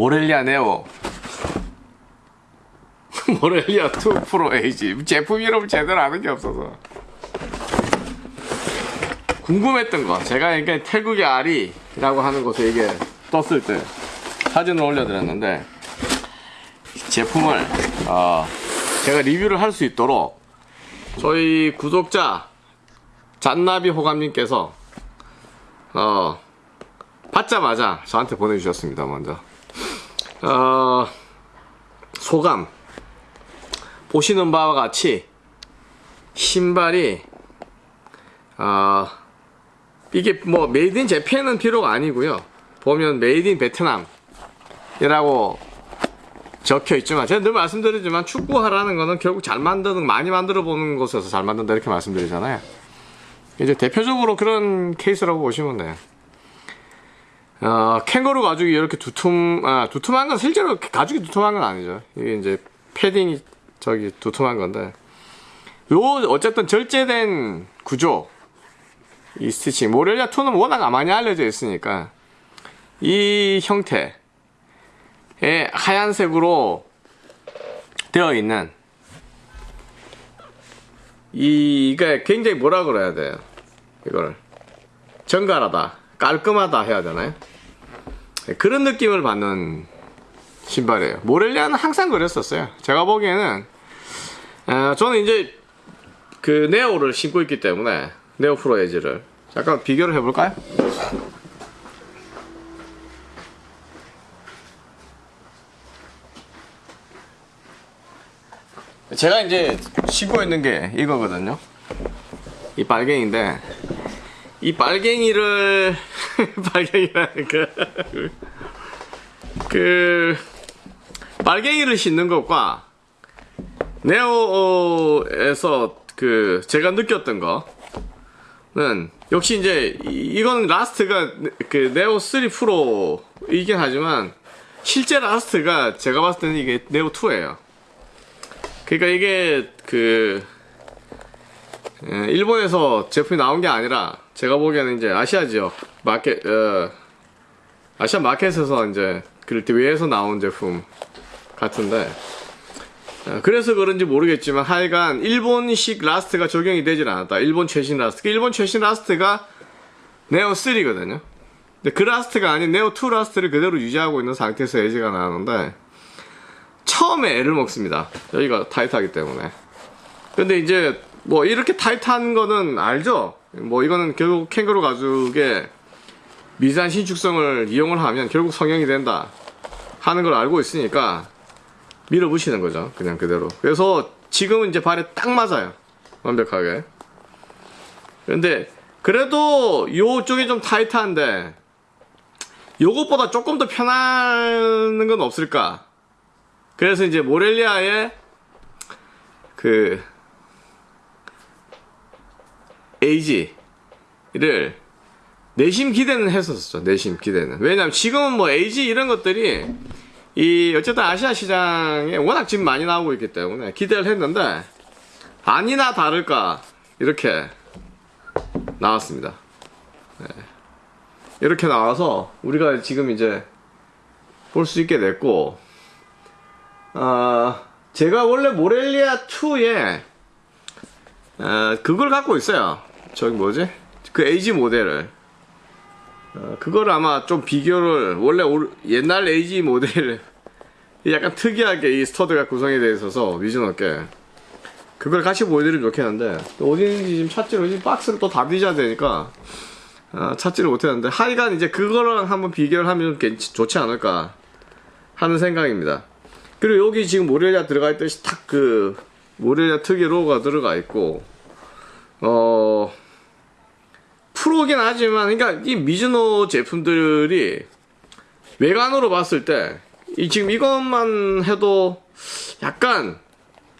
모렐리아 네오. 모렐리아 2 프로 에이지. 제품 이름 제대로 아는 게 없어서. 궁금했던 거. 제가 이게 태국의 아리라고 하는 곳에 이게 떴을 때 사진을 올려드렸는데 제품을 어, 제가 리뷰를 할 수 있도록 저희 구독자 잔나비 호감님께서 어, 받자마자 저한테 보내주셨습니다 먼저 어, 소감. 보시는 바와 같이 신발이 어, 이게 뭐 Made in Japan은 필요가 아니고요. 보면 Made in Vietnam이라고 적혀 있지만 제가 늘 말씀드리지만 축구화라는 거는 결국 잘 만드는 많이 만들어 보는 곳에서 잘 만든다 이렇게 말씀드리잖아요. 이제 대표적으로 그런 케이스라고 보시면 돼요 어, 캥거루 가죽이 이렇게 두툼 아, 두툼한 건 실제로 가죽이 두툼한 건 아니죠. 이게 이제 패딩이 저기 두툼한 건데. 요 어쨌든 절제된 구조 이 스티칭. 모렐리아 2는 워낙 많이 알려져 있으니까 이 형태의 하얀색으로 되어 있는 이게 굉장히 뭐라 그래야 돼요? 이거를. 정갈하다 깔끔하다 해야 되나요 그런 느낌을 받는 신발이에요. 모렐리아는 항상 그랬었어요. 제가 보기에는 어, 저는 이제 그 네오를 신고 있기 때문에 네오 프로 에지를 잠깐 비교를 해볼까요? 제가 이제 신고 있는 게 이거거든요. 이 빨갱이인데 이 빨갱이를 빨갱이라는 그, 그 빨갱이를 신는 것과 네오에서 그 제가 느꼈던 거는 역시 이제 이건 라스트가 그 네오 3 프로이긴 하지만 실제 last가 제가 봤을 때는 이게 Neo 2예요. 그러니까 이게 그 예, 일본에서 제품이 나온 게 아니라 제가 보기에는 이제 아시아 지역 마켓 어, 아시아 마켓에서 이제 그 외에서 나온 제품 같은데 어, 그래서 그런지 모르겠지만 하여간 일본식 last가 적용이 되질 않았다. 일본 최신 last. 일본 최신 last가 Neo 3거든요. 근데 그 last가 아닌 Neo 2 last를 그대로 유지하고 있는 상태에서 에지가 나오는데 처음에 애를 먹습니다. 여기가 타이트하기 때문에. 근데 이제 뭐 이렇게 타이트한 거는 알죠 뭐 이거는 결국 캥거루 가죽의 미세한 신축성을 이용을 하면 결국 성형이 된다 하는 걸 알고 있으니까 밀어붙이는 거죠 그냥 그대로. 그래서 지금은 이제 발에 딱 맞아요 완벽하게. 근데 그래도 요쪽이 좀 타이트한데 요것보다 조금 더 편한 건 없을까? 그래서 이제 모렐리아의 그 AG를 내심 기대는 했었죠. 내심 기대는. 왜냐면 지금은 뭐 AG 이런 것들이 이 어쨌든 아시아 시장에 워낙 지금 많이 나오고 있기 때문에 기대를 했는데 아니나 다를까 이렇게 나왔습니다. 네. 이렇게 나와서 우리가 지금 이제 볼 수 있게 됐고 어, 제가 원래 모렐리아 2에 어, 그걸 갖고 있어요 저기 뭐지? 그 에이지 모델을. 어, 그걸 아마 좀 비교를 원래 옛날 AG 모델 약간 특이하게 이 스터드가 구성이 되어 있어서 미즈노께 그걸 같이 보여드리면 좋겠는데 어디 있는지 지금 찾지를 지금 박스를 또 다 뒤져야 되니까 어, 찾지를 못했는데 하여간 이제 그거랑 한번 비교를 하면 괜찮, 좋지 않을까 하는 생각입니다. 그리고 여기 지금 모렐리아 들어가 있듯이 딱 그 모렐리아 특유 로고가 들어가 있고 어 프로긴 하지만 그러니까 이 미즈노 제품들이 외관으로 봤을 때 이 지금 이것만 해도 약간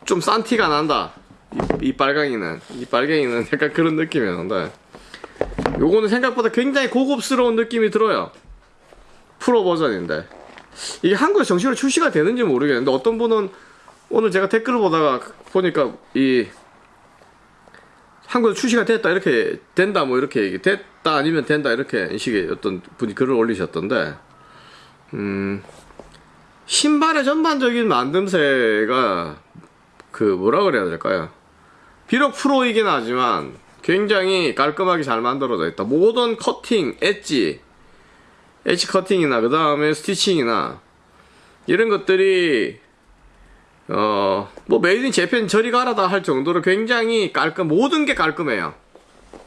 좀 싼 티가 난다. 이, 이 빨강이는 이 빨갱이는 약간 그런 느낌이었는데 요거는 생각보다 굉장히 고급스러운 느낌이 들어요. 프로 버전인데. 이게 한국에 정식으로 출시가 되는지 모르겠는데 어떤 분은 오늘 제가 댓글을 보다가 보니까 이 한국에 출시가 됐다 이렇게 된다 뭐 이렇게 얘기 됐다 아니면 된다 이렇게 식의 어떤 분이 글을 올리셨던데 음 신발의 전반적인 만듦새가 그 뭐라 그래야 될까요? 비록 프로이긴 하지만 굉장히 깔끔하게 잘 만들어져 있다. 모든 커팅, 엣지, 엣지 커팅이나 그 다음에 stitching이나 이런 것들이 어 뭐 Made in Japan 저리 가라다 할 정도로 굉장히 깔끔 모든 게 깔끔해요.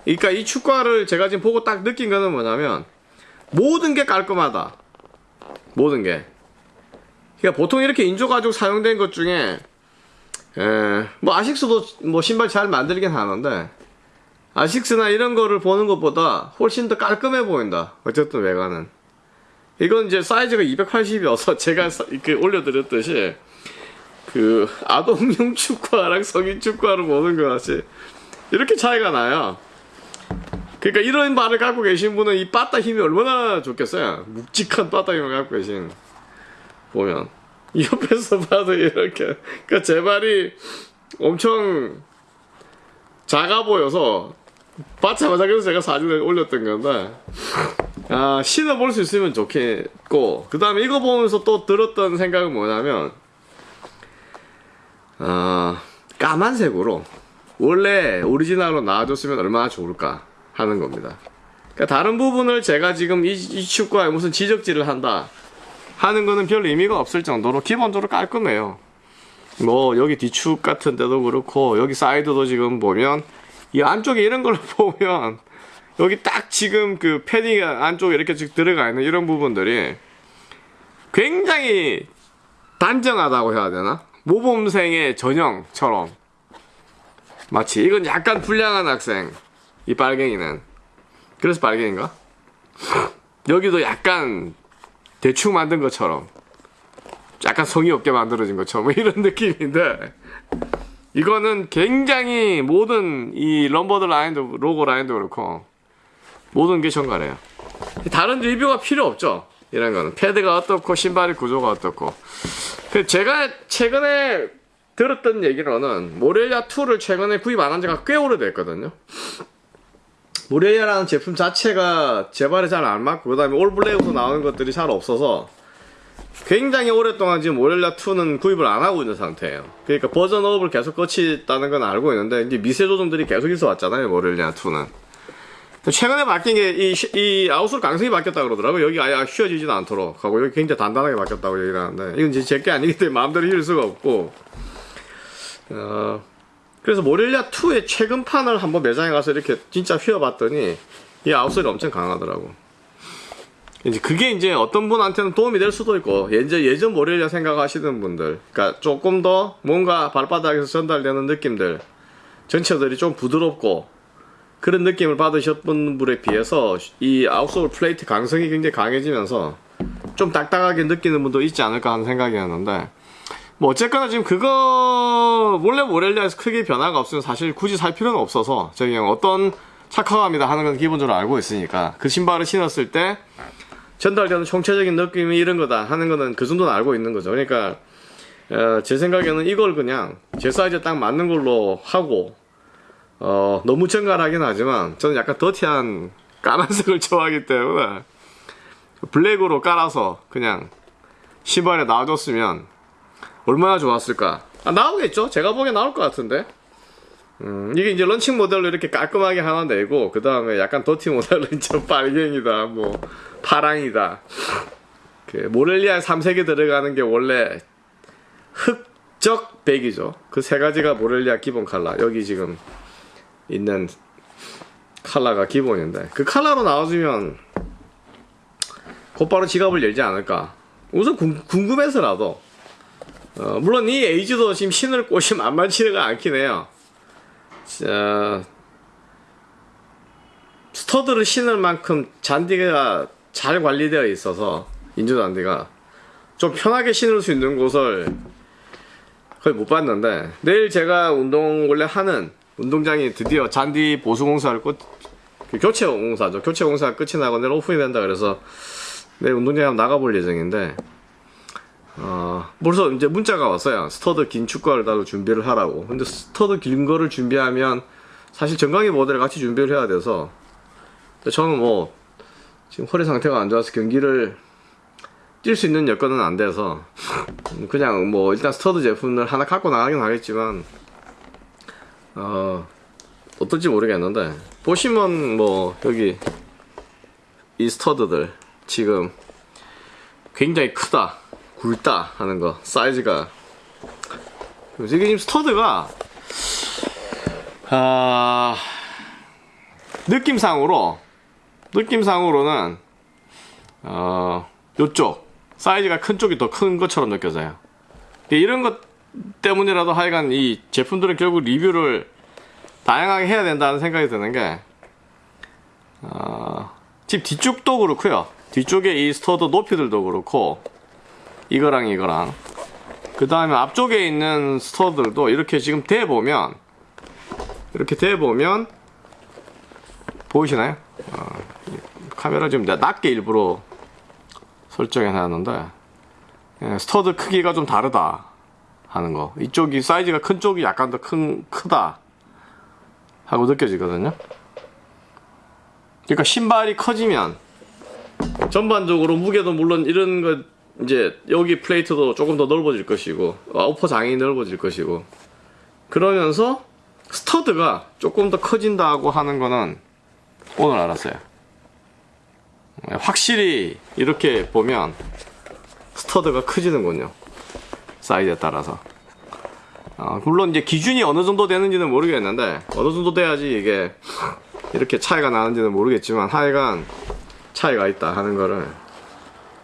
그러니까 이 축구화를 제가 지금 보고 딱 느낀 거는 뭐냐면 모든 게 깔끔하다. 모든 게. 그러니까 보통 이렇게 인조 가죽 사용된 것 중에 에, 뭐 아식스도 뭐 신발 잘 만들긴 하는데 아식스나 이런 거를 보는 것보다 훨씬 더 깔끔해 보인다. 어쨌든 외관은. 이건 이제 사이즈가 280이어서 제가 사- 이렇게 올려드렸듯이 그 아동용 축구화랑 성인 축구화를 보는 것 같이 이렇게 차이가 나요. 그러니까 이런 발을 갖고 계신 분은 이 빠따 힘이 얼마나 좋겠어요. 묵직한 빠따 힘을 갖고 계신 보면 이 옆에서 봐도 이렇게 그러니까 제 발이 엄청 작아 보여서 받자마자 그래서 제가 사진을 올렸던 건데 아 신어 볼 수 있으면 좋겠고 그 다음에 이거 보면서 또 들었던 생각은 뭐냐면 아 까만색으로 원래 오리지널로 나와줬으면 얼마나 좋을까 하는 겁니다. 그러니까 다른 부분을 제가 지금 이, 이 축구에 무슨 지적질을 한다 하는 거는 별 의미가 없을 정도로 기본적으로 깔끔해요. 뭐 여기 뒤축 같은 데도 그렇고 여기 사이드도 지금 보면 이 안쪽에 이런 걸 보면 여기 딱 지금 그 패딩 안쪽에 이렇게 쭉 들어가 있는 이런 부분들이 굉장히 단정하다고 해야 되나? 모범생의 전형처럼. 마치 이건 약간 불량한 학생 이 빨갱이는. 그래서 빨갱인가? 여기도 약간 대충 만든 것처럼. 약간 성의 없게 만들어진 것처럼. 뭐 이런 느낌인데. 이거는 굉장히 모든 이 럼버드 라인도 로고 라인도 그렇고 모든 게 정갈해요. 다른 리뷰가 필요 없죠? 이런 거는. 패드가 어떻고 신발의 구조가 어떻고. 그 제가 최근에 들었던 얘기로는 모렐리아 2를 최근에 구입 안 한 지가 꽤 오래됐거든요 모렐리아라는 제품 자체가 제 발에 잘 안 맞고 그 다음에 올블랙으로 나오는 것들이 잘 없어서 굉장히 오랫동안 지금 모렐라 2는 구입을 안 하고 있는 상태예요. 그러니까 버전 업을 계속 거치다는 건 알고 있는데 이제 미세 조정들이 계속 있어 왔잖아요. 모렐라 2는. 최근에 바뀐 게이 이 아웃솔 강성이 바뀌었다 그러더라고요. 여기 아예 휘어지지도 않도록 하고 여기 굉장히 단단하게 바뀌었다고 얘기를 하는데 이건 이제 제게 아니기 때문에 마음대로 휘을 수가 없고 어 그래서 모렐리아 2의 최근판을 한번 매장에 가서 이렇게 진짜 휘어봤더니 이 아웃솔이 엄청 강하더라고. 이제 그게 이제 어떤 분한테는 도움이 될 수도 있고 예전 예전 모렐리아 생각하시는 분들, 그러니까 조금 더 뭔가 발바닥에서 전달되는 느낌들 전체들이 좀 부드럽고 그런 느낌을 받으셨던 분에 비해서 이 아웃솔 플레이트 강성이 굉장히 강해지면서 좀 딱딱하게 느끼는 분도 있지 않을까 하는 생각이었는데 뭐 어쨌거나 지금 그거 원래 모렐리아에서 크게 변화가 없으면 사실 굳이 살 필요는 없어서 저희 그냥 어떤 착화감이다 하는 건 기본적으로 알고 있으니까 그 신발을 신었을 때 전달되는 총체적인 느낌이 이런 거다 하는 거는 그 정도는 알고 있는 거죠. 그러니까 어, 제 생각에는 이걸 그냥 제 사이즈에 딱 맞는 걸로 하고 어, 너무 정갈하긴 하지만 저는 약간 더티한 까만색을 좋아하기 때문에 블랙으로 깔아서 그냥 신발에 놔줬으면 얼마나 좋았을까. 아, 나오겠죠? 제가 보기엔 나올 것 같은데. 음, 이게 이제 런칭 모델로 이렇게 깔끔하게 하나 내고, 그 다음에 약간 더티 모델로 이제 빨갱이다, 뭐, 파랑이다. 그, 모렐리아 3색이 들어가는 게 원래 흑적 백이죠. 그 세 가지가 모렐리아 기본 컬러. 여기 지금 있는 컬러가 기본인데, 그 컬러로 나와주면 곧바로 지갑을 열지 않을까. 우선 궁, 궁금해서라도, 어, 물론 이 에이즈도 지금 신을 곳이 만만치가 않긴 해요. 자, stud를 신을 만큼 잔디가 잘 관리되어 있어서 인조 잔디가 좀 편하게 신을 수 있는 곳을 거의 못 봤는데 내일 제가 운동 원래 하는 운동장이 드디어 잔디 보수 공사를 끝그 교체 공사죠 교체 공사가 끝이 나고 내일 오픈이 된다 그래서 내일 운동장에 한번 나가볼 예정인데 어, 벌써 이제 문자가 왔어요. stud 긴 축구화를 따로 준비를 하라고. 근데 stud 긴 거를 준비하면 사실 정강이 모델을 같이 준비를 해야 돼서 저는 뭐 지금 허리 상태가 안 좋아서 경기를 뛸 수 있는 여건은 안 돼서 그냥 뭐 일단 stud 제품을 하나 갖고 나가긴 하겠지만 어 어떨지 모르겠는데. 보시면 뭐 여기 이 stud들 지금 굉장히 크다 굵다 하는 거 사이즈가. 이게 지금 stud가 아 느낌상으로 느낌상으로는 어 요쪽 사이즈가 큰 쪽이 더 큰 것처럼 느껴져요. 이런 것 때문이라도 하여간 이 제품들은 결국 리뷰를 다양하게 해야 된다는 생각이 드는 게 어, 지금 뒤쪽도 그렇고요. 뒤쪽에 이 stud 높이들도 그렇고 이거랑 이거랑. 그 다음에 앞쪽에 있는 stud들도 이렇게 지금 대보면 이렇게 대보면 보이시나요? 어, 이 카메라 지금 낮게 일부러 설정해 놨는데 예, stud 크기가 좀 다르다 하는 거. 이쪽이 사이즈가 큰 쪽이 약간 더 큰 크다 하고 느껴지거든요. 그러니까 신발이 커지면 전반적으로 무게도 물론 이런 거 이제 여기 플레이트도 조금 더 넓어질 것이고 아우퍼 장이 넓어질 것이고 그러면서 스터드가 조금 더 커진다고 하는 거는 오늘 알았어요. 확실히 이렇게 보면 스터드가 커지는군요 사이즈에 따라서. 어, 물론 이제 기준이 어느 정도 되는지는 모르겠는데 어느 정도 돼야지 이게 이렇게 차이가 나는지는 모르겠지만 하여간 차이가 있다 하는 거를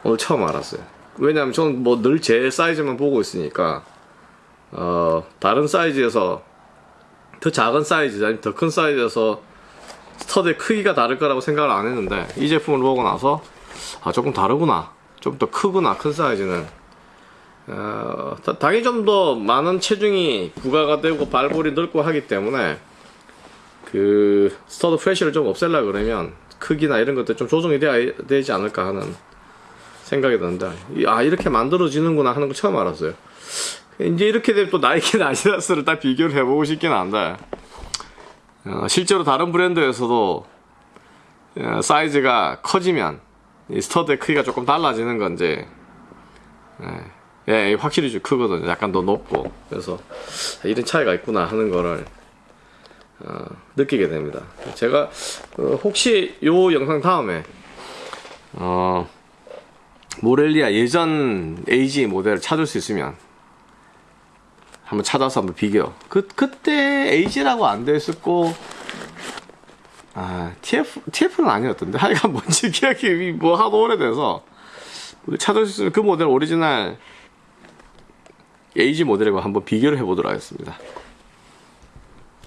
오늘 처음 알았어요. 왜냐면 저는 뭐 늘 제 사이즈만 보고 있으니까 어, 다른 사이즈에서 더 작은 사이즈 아니면 더 큰 사이즈에서 stud의 크기가 다를 거라고 생각을 안 했는데 이 제품을 보고 나서 아 조금 다르구나. 좀 더 크구나. 큰 사이즈는 어, 다- 당연히 좀더 많은 체중이 부과가 되고 발볼이 넓고 하기 때문에 그 stud pressure를 좀 없앨라 그러면 크기나 이런 것들 좀 조정이 돼야 되지 않을까 하는 생각이 드는데 이- 아 이렇게 만들어지는구나 하는 거 처음 알았어요. 이제 이렇게 되면 또 나이키나 아디다스를 딱 비교를 해보고 싶긴 한데 어, 실제로 다른 브랜드에서도 어, 사이즈가 커지면 이 stud의 크기가 조금 달라지는 건지 예, 예, 확실히 좀 크거든요. 약간 더 높고. 그래서 아, 이런 차이가 있구나 하는 거를 어, 느끼게 됩니다. 제가 어, 혹시 요 영상 다음에 어, 모렐리아 예전 AG 모델을 찾을 수 있으면 한번 찾아서 한번 비교. 그 그때 AG라고 안 돼 있었고 아 TF TF는 아니었던데? 하여간 뭔지 기억이 뭐 하도 오래돼서. 찾을 수 있으면 그 모델 오리지널 AG 모델과 한번 비교를 해보도록 하겠습니다.